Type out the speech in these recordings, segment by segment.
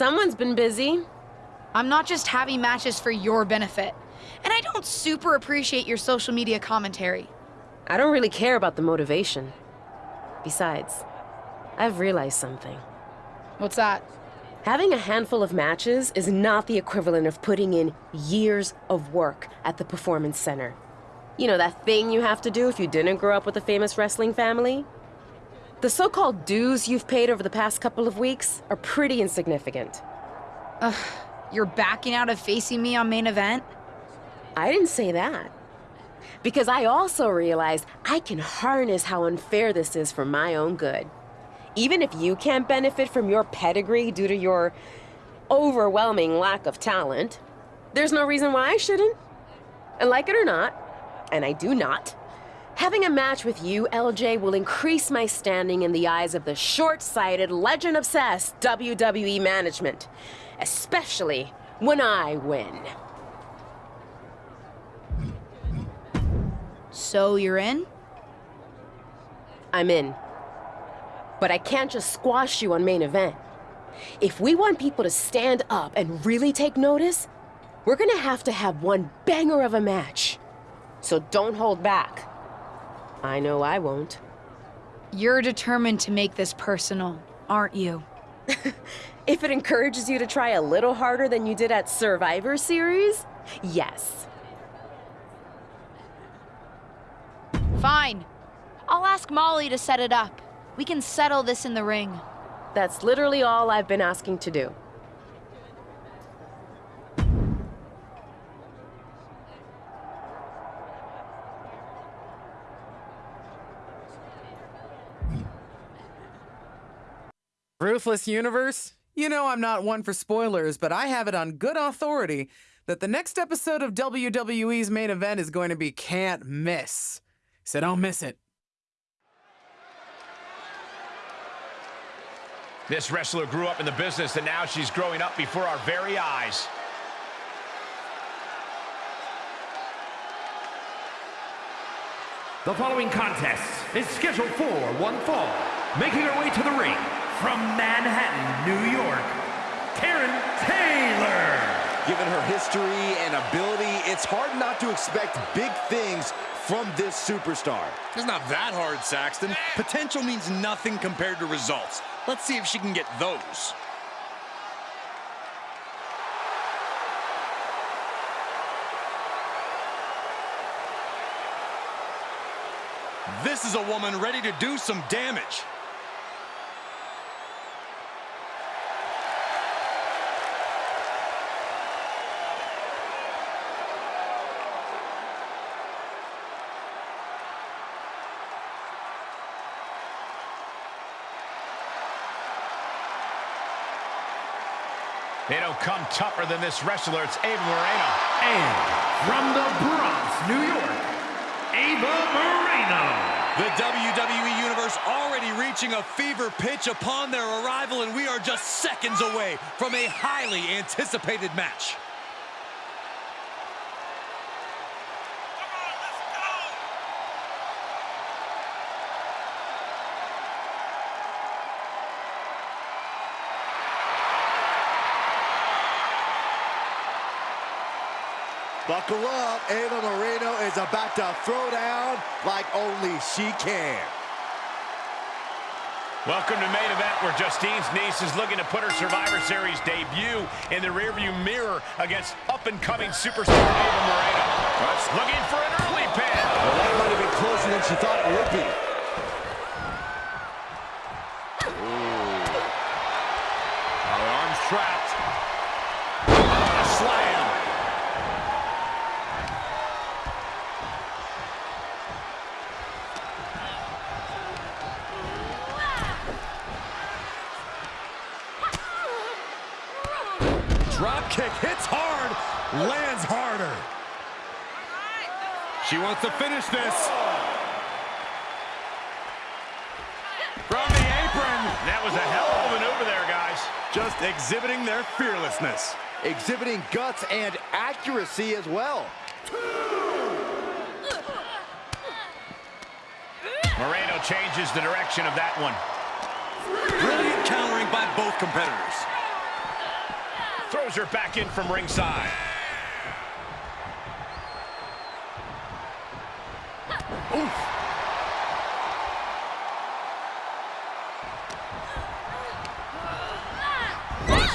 Someone's been busy. I'm not just having matches for your benefit. And I don't super appreciate your social media commentary. I don't really care about the motivation. Besides, I've realized something. What's that? Having a handful of matches is not the equivalent of putting in years of work at the Performance Center. You know, that thing you have to do if you didn't grow up with a famous wrestling family? The so-called dues you've paid over the past couple of weeks are pretty insignificant. Ugh, you're backing out of facing me on main event? I didn't say that. Because I also realized I can harness how unfair this is for my own good. Even if you can't benefit from your pedigree due to your overwhelming lack of talent, there's no reason why I shouldn't. And like it or not, and I do not, having a match with you, LJ, will increase my standing in the eyes of the short-sighted, legend-obsessed WWE management. Especially when I win. So you're in? I'm in. But I can't just squash you on main event. If we want people to stand up and really take notice, we're gonna have to have one banger of a match. So don't hold back. I know I won't. You're determined to make this personal, aren't you? if it encourages you to try a little harder than you did at Survivor Series, yes. Fine. I'll ask Molly to set it up. We can settle this in the ring. That's literally all I've been asking to do. Ruthless Universe? You know I'm not one for spoilers, but I have it on good authority that the next episode of WWE's main event is going to be can't miss. So don't miss it. This wrestler grew up in the business and now she's growing up before our very eyes. The following contest is scheduled for one fall. Making her way to the ring from Manhattan, New York, Karen Taylor. Given her history and ability, it's hard not to expect big things from this superstar. It's not that hard, Saxton. Potential means nothing compared to results. Let's see if she can get those. This is a woman ready to do some damage. They don't come tougher than this wrestler. It's Ava Moreno. And from the Bronx, New York, Ava Moreno. The WWE Universe already reaching a fever pitch upon their arrival, and we are just seconds away from a highly anticipated match. Up, Ava Moreno is about to throw down like only she can. Welcome to main event where Justine's niece is looking to put her Survivor Series debut in the rearview mirror against up-and-coming superstar Ava Moreno. Looking for an early pin. Well, that might have been closer than she thought it would be. She to finish this. From the apron. That was a hell of a maneuver there, guys. Just exhibiting their fearlessness. Exhibiting guts and accuracy as well. Moreno changes the direction of that one. Brilliant countering by both competitors. Throws her back in from ringside.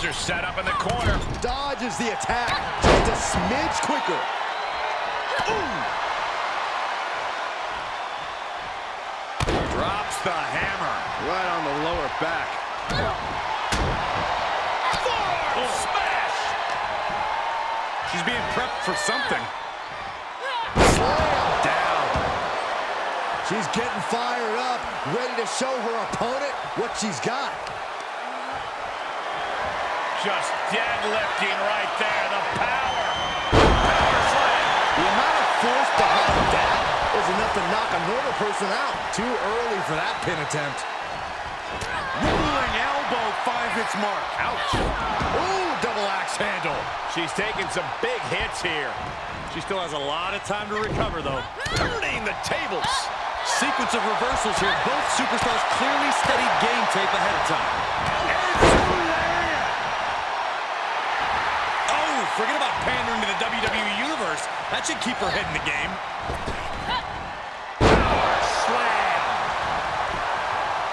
Buster set up in the corner. Dodges the attack just a smidge quicker. Ooh. Drops the hammer. Right on the lower back. Oh, smash! She's being prepped for something. Slam Down. She's getting fired up, ready to show her opponent what she's got. Just deadlifting right there. The power. Power slam. The amount of force behind that is enough to knock a normal person out. Too early for that pin attempt. Rolling elbow finds its mark. Ouch. Ooh, double axe handle. She's taking some big hits here. She still has a lot of time to recover, though. Turning the tables. Sequence of reversals here. Both superstars clearly studied game tape ahead of time. Oh, forget about pandering to the WWE Universe. That should keep her head in the game. Power slam.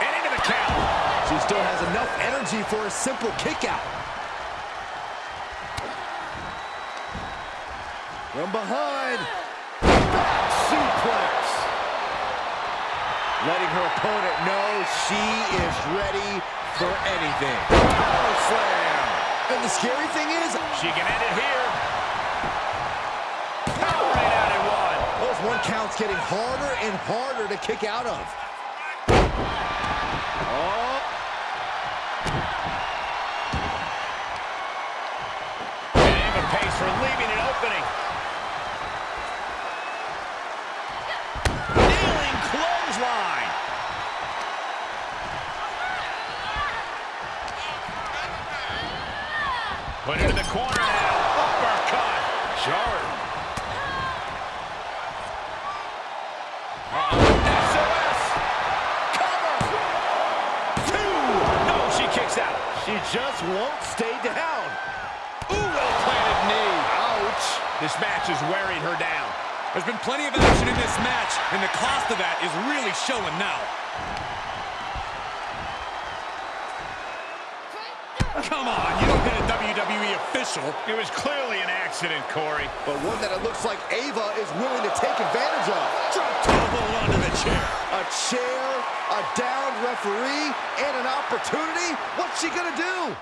And into the count. She still has enough energy for a simple kick out. From behind. Suplex. Letting her opponent know she is ready for anything. Power slam. And the scary thing is, She can end it here. Power right out at one. those one counts getting harder and harder to kick out of. Oh, And Ava pays for leaving an opening. Kneeling clothesline. Put it in the corner now. Uppercut. Uh-oh. SOS. Cover. Two. No, she kicks out. she just won't stay down. Ooh, well-planted knee. Ouch. This match is wearing her down. There's been plenty of action in this match, and the cost of that is really showing now. WWE official. It was clearly an accident, Corey. But one that it looks like Ava is willing to take advantage of. Drop toe hold onto the chair. A chair, a downed referee, and an opportunity. What's she gonna do?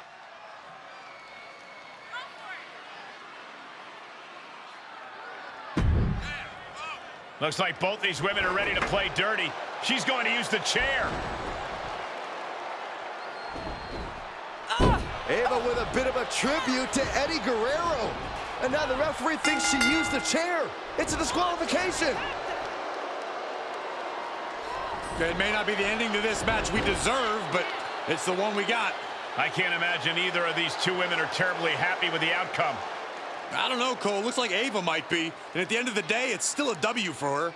Looks like both these women are ready to play dirty. She's going to use the chair. Ava with a bit of a tribute to Eddie Guerrero. And now the referee thinks she used the chair. It's a disqualification. It may not be the ending to this match we deserve, but it's the one we got. I can't imagine either of these two women are terribly happy with the outcome. I don't know, Cole. Looks like Ava might be. And at the end of the day, it's still a W for her.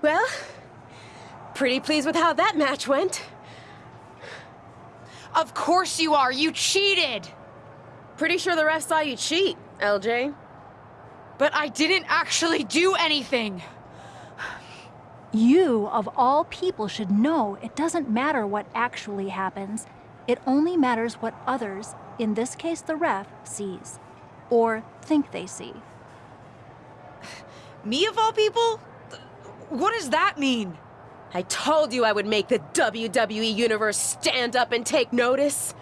Well, pretty pleased with how that match went. Of course you are. You cheated. Pretty sure the ref saw you cheat, LJ. But I didn't actually do anything. You, of all people, should know it doesn't matter what actually happens. It only matters what others, in this case the ref, sees. Or think they see. Me of all people? What does that mean? I told you I would make the WWE Universe stand up and take notice.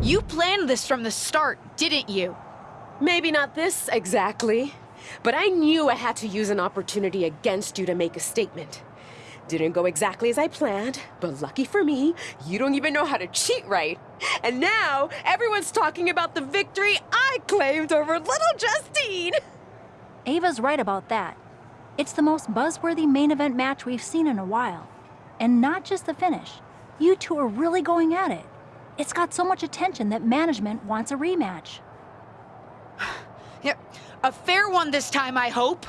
You planned this from the start, didn't you? Maybe not this exactly, but I knew I had to use an opportunity against you to make a statement. Didn't go exactly as I planned, but lucky for me, you don't even know how to cheat right. And now everyone's talking about the victory I claimed over little Justine. Ava's right about that. It's the most buzzworthy main event match we've seen in a while. And not just the finish. You two are really going at it. It's got so much attention that management wants a rematch. Yep. A fair one this time, I hope.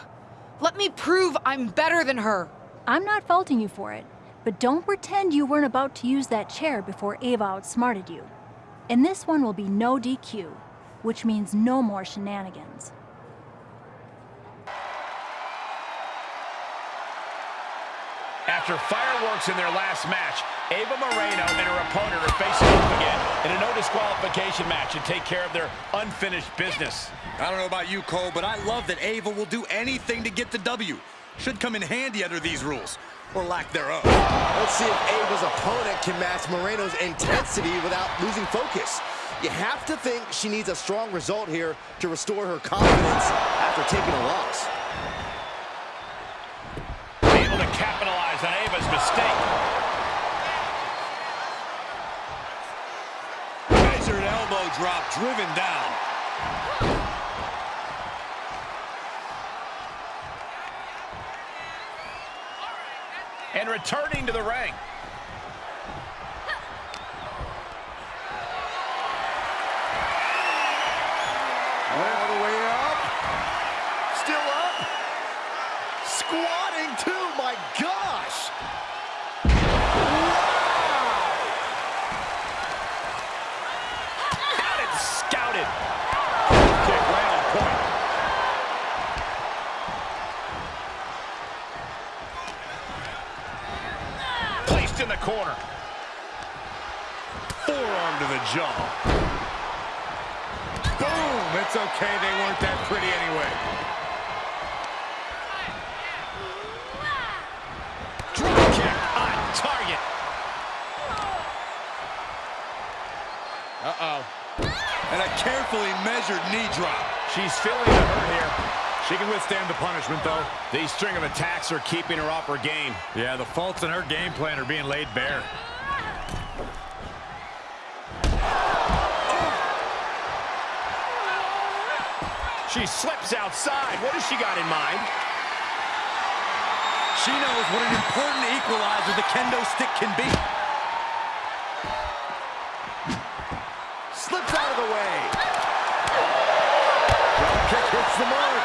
Let me prove I'm better than her. I'm not faulting you for it, but don't pretend you weren't about to use that chair before Ava outsmarted you. And this one will be no DQ, which means no more shenanigans. After fireworks in their last match, Ava Moreno and her opponent are facing off again in a no disqualification match to take care of their unfinished business. I don't know about you, Cole, but I love that Ava will do anything to get the W. Should come in handy under these rules, or lack thereof. Let's see if Ava's opponent can match Moreno's intensity without losing focus. You have to think she needs a strong result here to restore her confidence after taking a loss. Able to capitalize on Ava's mistake. Measured elbow drop driven down. And returning to the ring. All the way up. Still up. Squatting too, my gosh. Got it scouted. Kick right on point. Placed in the corner. Forearm to the jaw. Boom! It's okay, they weren't that pretty anyway. Drop kick on target. Uh-oh. And a carefully measured knee drop. She's feeling the hurt here. She can withstand the punishment, though. These string of attacks are keeping her off her game. Yeah, the faults in her game plan are being laid bare. She slips outside. What has she got in mind? She knows what an important equalizer the kendo stick can be. Slips out of the way. Drop kick hits the mark.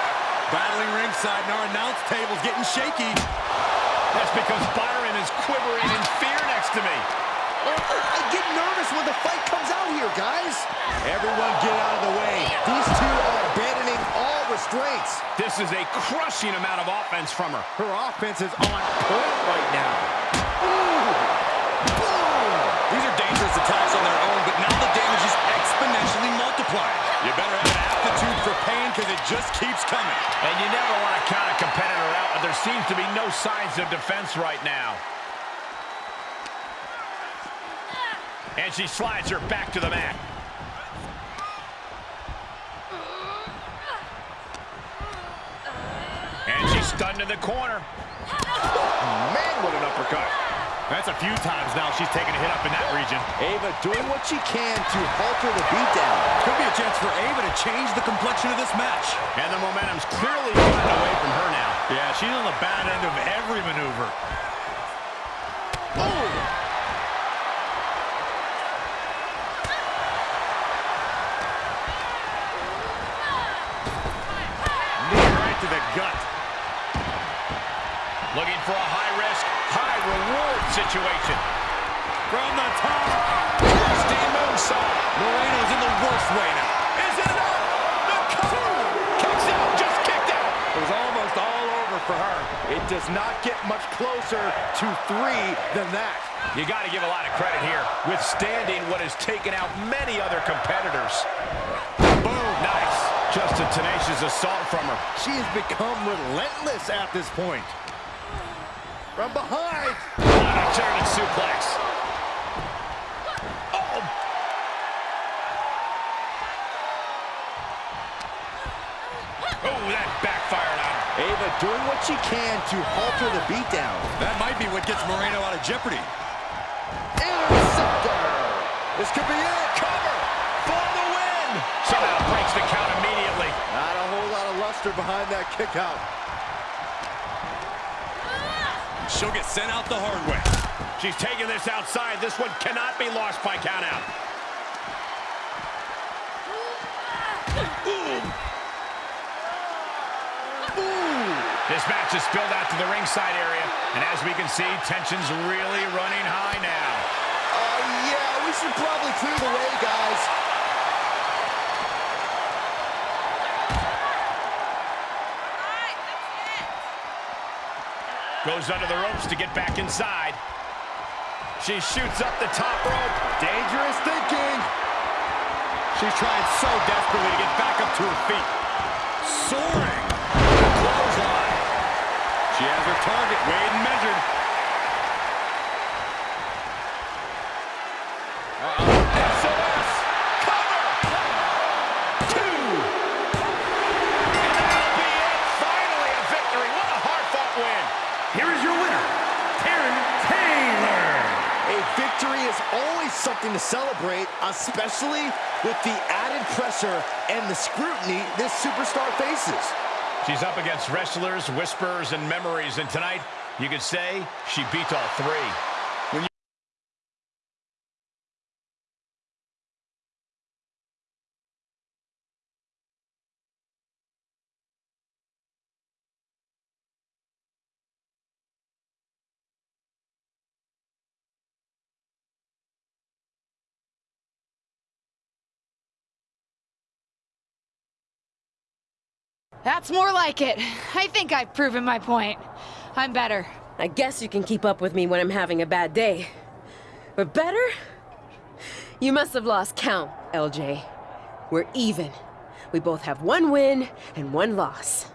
Battling ringside, and our announce table's getting shaky. That's because Byron is quivering in fear next to me. I get nervous when the fight comes out here, guys. Everyone get out of the way. These two are abandoning all restraints. This is a crushing amount of offense from her. Her offense is on point right now. Ooh. Boom. These are dangerous attacks on their own, but now the damage is exponentially multiplied. You better have an aptitude for pain because it just keeps coming. And you never want to count a competitor out, but there seems to be no signs of defense right now. And she slides her back to the mat. And she's stunned in the corner. Man, what an uppercut. That's a few times now she's taken a hit up in that region. Ava doing what she can to halter the beatdown. Could be a chance for Ava to change the complexion of this match. And the momentum's clearly gotten away from her now. Yeah, she's on the bad end of every maneuver. For a high-risk, high-reward situation. From the top. Rusty moonsault. Moreno's in the worst way now. Is it enough? The cover. Kicks out, just kicked out. It was almost all over for her. It does not get much closer to three than that. You got to give a lot of credit here, withstanding what has taken out many other competitors. Boom, nice. Just a tenacious assault from her. She has become relentless at this point. From behind. What a German suplex. Oh. Oh, that backfired on. Ava doing what she can to halter the beatdown. That might be what gets Moreno out of jeopardy. Interceptor. This could be it. Cover for the win. Somehow breaks the count immediately. Not a whole lot of luster behind that kick out. She'll get sent out the hard way. She's taking this outside. This one cannot be lost by countout. This match is spilled out to the ringside area, and as we can see, tension's really running high now. Uh, yeah, we should probably clear the way, guys. Goes under the ropes to get back inside. She shoots up the top rope. Dangerous thinking. She's trying so desperately to get back up to her feet. Soaring. Clothesline. She has her target weighed and measured. Especially with the added pressure and the scrutiny this superstar faces. She's up against wrestlers, whispers, and memories, and tonight, you could say she beat all three. That's more like it. I think I've proven my point. I'm better. I guess you can keep up with me when I'm having a bad day. But better? You must have lost count, LJ. We're even. We both have one win and one loss.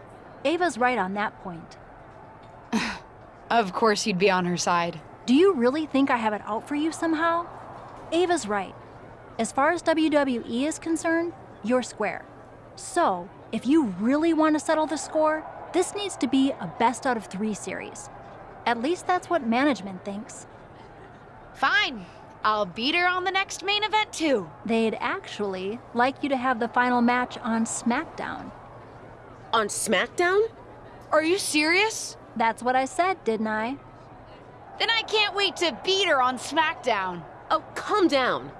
Ava's right on that point. Of course you'd be on her side. Do you really think I have it out for you somehow? Ava's right. As far as WWE is concerned, you're square. So, if you really want to settle the score, this needs to be a best out of three series. At least that's what management thinks. Fine. I'll beat her on the next main event too. They'd actually like you to have the final match on SmackDown. On SmackDown? Are you serious? That's what I said, didn't I? Then I can't wait to beat her on SmackDown. Oh, calm down.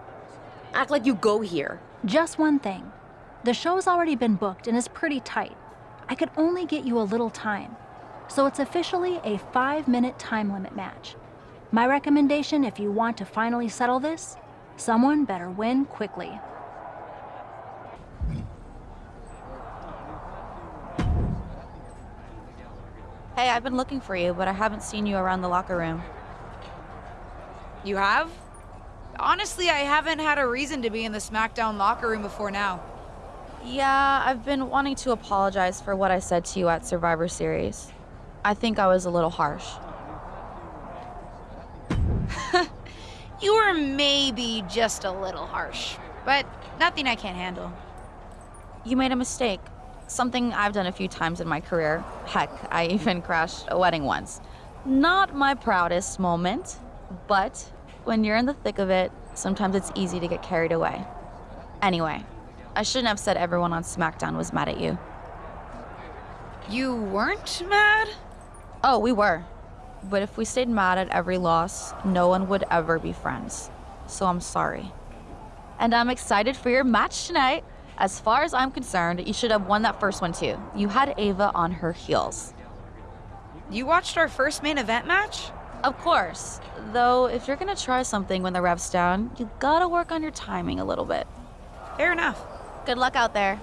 Act like you go here. Just one thing. The show's already been booked and is pretty tight. I could only get you a little time. So it's officially a five minute time limit match. My recommendation if you want to finally settle this, someone better win quickly. Hey, I've been looking for you, but I haven't seen you around the locker room. You have? Honestly, I haven't had a reason to be in the SmackDown locker room before now. Yeah, I've been wanting to apologize for what I said to you at Survivor Series. I think I was a little harsh. You were maybe just a little harsh, but nothing I can't handle. You made a mistake. Something I've done a few times in my career. Heck, I even crashed a wedding once. Not my proudest moment, but when you're in the thick of it, sometimes it's easy to get carried away. Anyway, I shouldn't have said everyone on SmackDown was mad at you. You weren't mad? Oh, we were. But if we stayed mad at every loss, no one would ever be friends. So I'm sorry. And I'm excited for your match tonight. As far as I'm concerned, you should have won that first one too. You had Ava on her heels. You watched our first main event match? Of course. Though, if you're gonna try something when the rev's down, you gotta work on your timing a little bit. Fair enough. Good luck out there.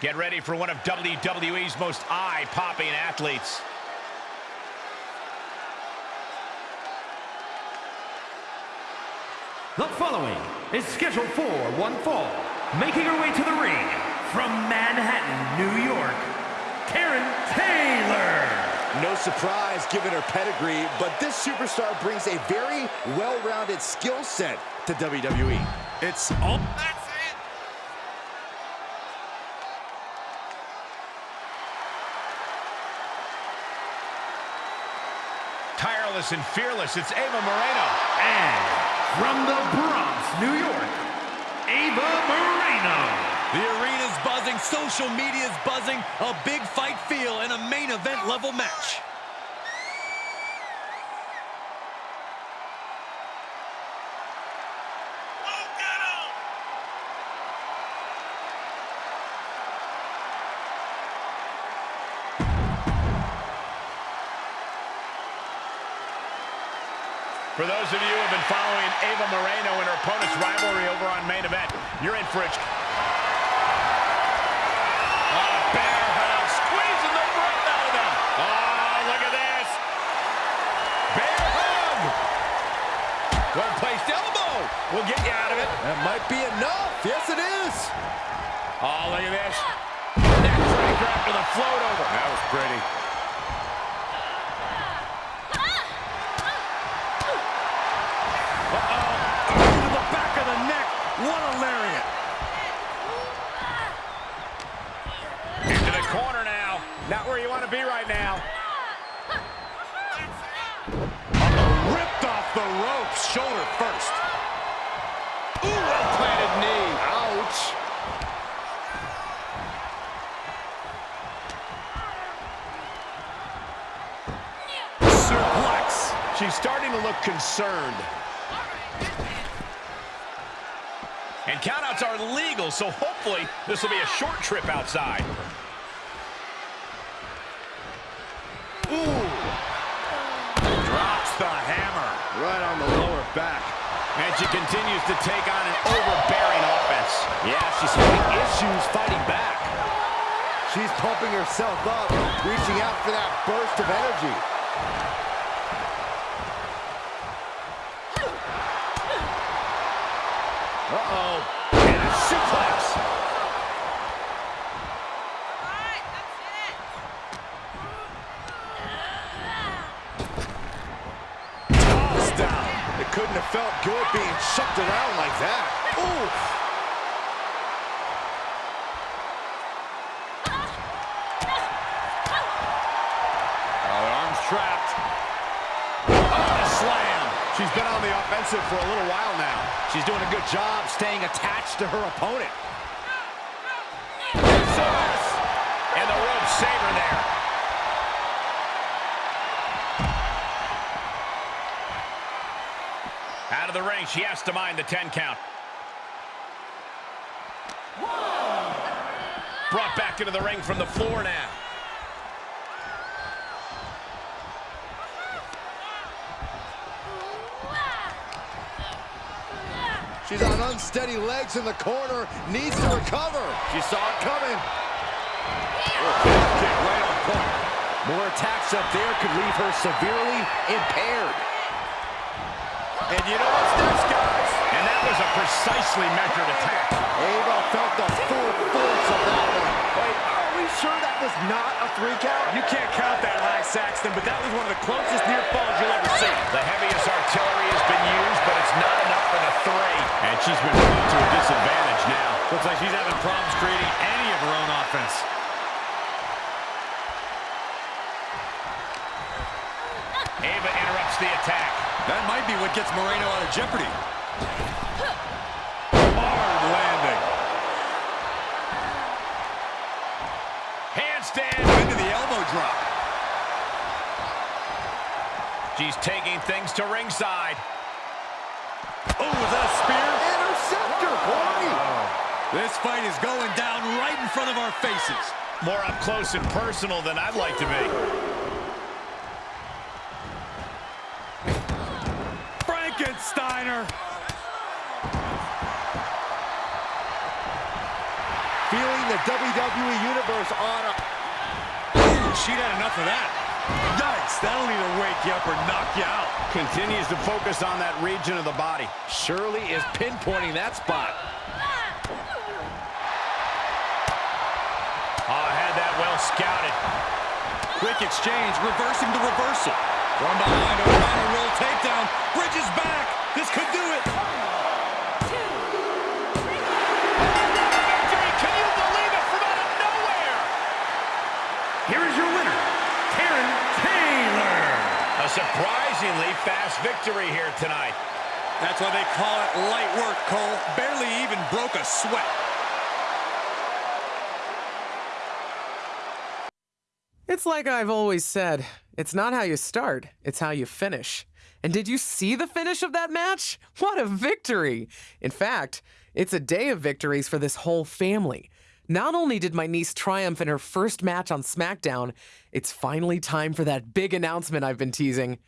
Get ready for one of WWE's most eye-popping athletes. The following is scheduled for one fall, making her way to the ring from Manhattan, New York, Karen Taylor. No surprise given her pedigree, but this superstar brings a very well-rounded skill set to WWE. It's all... That's it. Tireless and fearless, it's Ava Moreno. And from the Bronx, New York, Ava Moreno. The arena's buzzing, social media's buzzing, a big fight feel in a main event level match. For those of you who have been following Ava Moreno and her opponent's rivalry over on main event, you're in for a... will get you out of it. That might be enough. Yes, it is. Oh, look at this. Neck breaker after the float over. That was pretty. Uh-oh. Oh, to the back of the neck. What a lariat. Into the corner now. Not where you want to be right now. Uh-oh. Ripped off the ropes. Shoulder first. Look concerned. And countouts are legal, so hopefully this will be a short trip outside. Ooh. Drops the hammer. Right on the lower back. And she continues to take on an overbearing offense. Yeah, she's having issues fighting back. She's pumping herself up, reaching out for that burst of energy. Uh-oh. And a suplex. Couldn't have felt good being shucked around like that. Ooh. Offensive for a little while now. She's doing a good job staying attached to her opponent. And the rope saver there. Out of the ring, she has to mind the 10 count. Brought back into the ring from the floor now. She's on unsteady legs in the corner, needs to recover. She saw it coming. Kick right on point. More attacks up there could leave her severely impaired. And you know what's next, guys? And that was a precisely measured attack. Ava felt the full force of that one. Wait, are we sure that was not a three count? You can't count that, Lyle Saxton, but that was one of the closest near falls you'll ever see. The heaviest artillery has been used, but it's not enough for the three. And she's been put to a disadvantage now. Looks like she's having problems creating any of her own offense. Ava interrupts the attack. That might be what gets Moreno out of jeopardy. Hard landing. Handstand. Into the elbow drop. She's taking things to ringside. Oh, was that a spear? Interceptor, Corey. Oh, this fight is going down right in front of our faces. More up close and personal than I'd like to be. Frankensteiner. Feeling the WWE Universe on she'd had enough of that. Yikes, that'll either wake you up or knock you out. Continues to focus on that region of the body. Shirley is pinpointing that spot. Oh, had that well scouted. Quick exchange, reversing the reversal. From behind, a counter roll takedown. Bridges back. This could do it. Surprisingly fast victory here tonight. That's why they call it light work, Cole. Barely even broke a sweat. It's like I've always said it's not how you start, it's how you finish. And did you see the finish of that match? What a victory! In fact, it's a day of victories for this whole family. Not only did my niece triumph in her first match on SmackDown, it's finally time for that big announcement I've been teasing.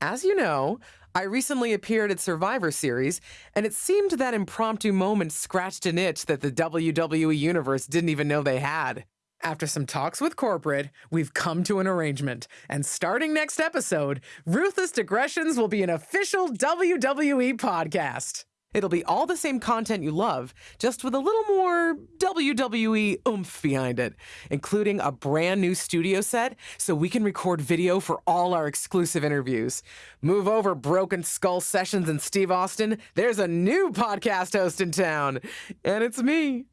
As you know, I recently appeared at Survivor Series, and it seemed that impromptu moment scratched an itch that the WWE Universe didn't even know they had. After some talks with corporate, we've come to an arrangement. And starting next episode, Ruthless Digressions will be an official WWE podcast. It'll be all the same content you love, just with a little more WWE oomph behind it, including a brand new studio set so we can record video for all our exclusive interviews. Move over, Broken Skull Sessions and Steve Austin. There's a new podcast host in town, and it's me.